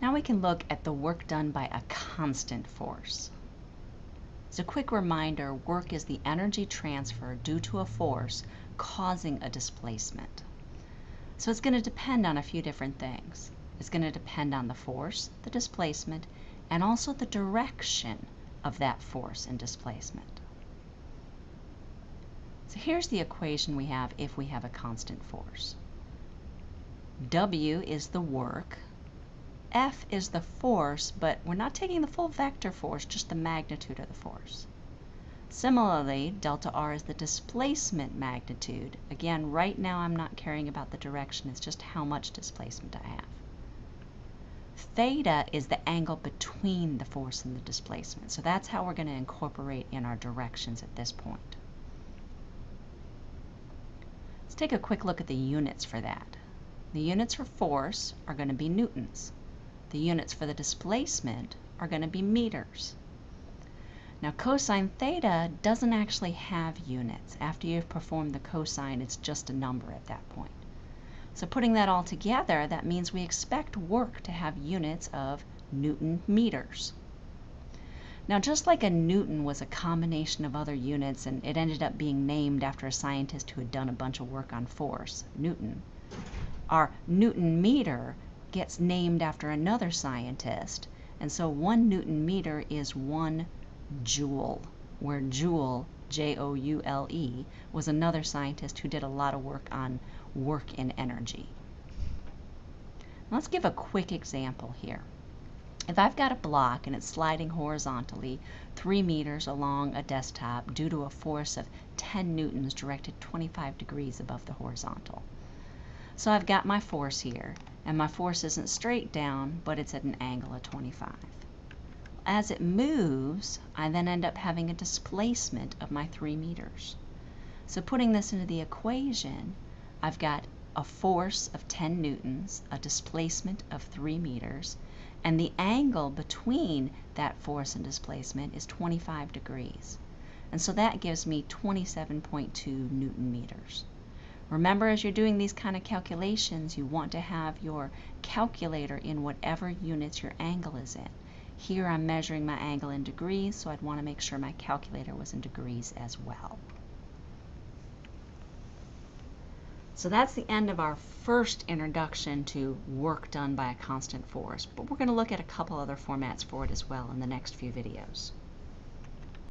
Now we can look at the work done by a constant force. As a quick reminder, work is the energy transfer due to a force causing a displacement. So it's going to depend on a few different things. It's going to depend on the force, the displacement, and also the direction of that force and displacement. So here's the equation we have if we have a constant force. W is the work, F is the force, but we're not taking the full vector force, just the magnitude of the force. Similarly, delta R is the displacement magnitude. Again, right now I'm not caring about the direction, it's just how much displacement I have. Theta is the angle between the force and the displacement. So that's how we're going to incorporate in our directions at this point. Let's take a quick look at the units for that. The units for force are going to be newtons. The units for the displacement are going to be meters. Now cosine theta doesn't actually have units. After you've performed the cosine, it's just a number at that point. So putting that all together, that means we expect work to have units of Newton meters. Now, just like a Newton was a combination of other units and it ended up being named after a scientist who had done a bunch of work on force, Newton, our Newton meter gets named after another scientist. And so one Newton meter is one joule, where joule, J O U L E, was another scientist who did a lot of work on work in energy. Let's give a quick example here. If I've got a block and it's sliding horizontally 3 meters along a desktop due to a force of 10 newtons directed 25 degrees above the horizontal. So I've got my force here, and my force isn't straight down, but it's at an angle of 25. As it moves, I then end up having a displacement of my 3 meters. So putting this into the equation, I've got a force of 10 newtons, a displacement of 3 meters, and the angle between that force and displacement is 25 degrees. And so that gives me 27.2 newton meters. Remember, as you're doing these kind of calculations, you want to have your calculator in whatever units your angle is in. Here I'm measuring my angle in degrees, so I'd want to make sure my calculator was in degrees as well. So that's the end of our first introduction to work done by a constant force, but we're going to look at a couple other formats for it as well in the next few videos.